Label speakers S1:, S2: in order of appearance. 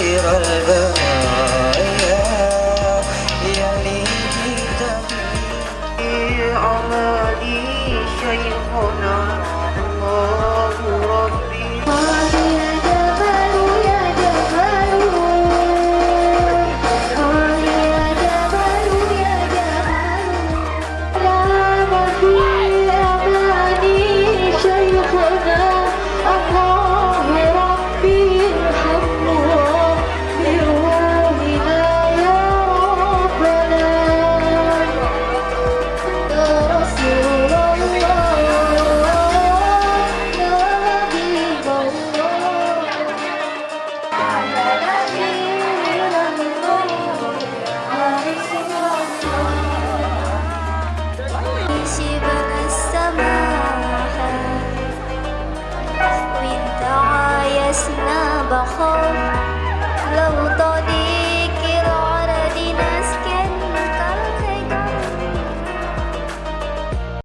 S1: غير الباب
S2: بخاف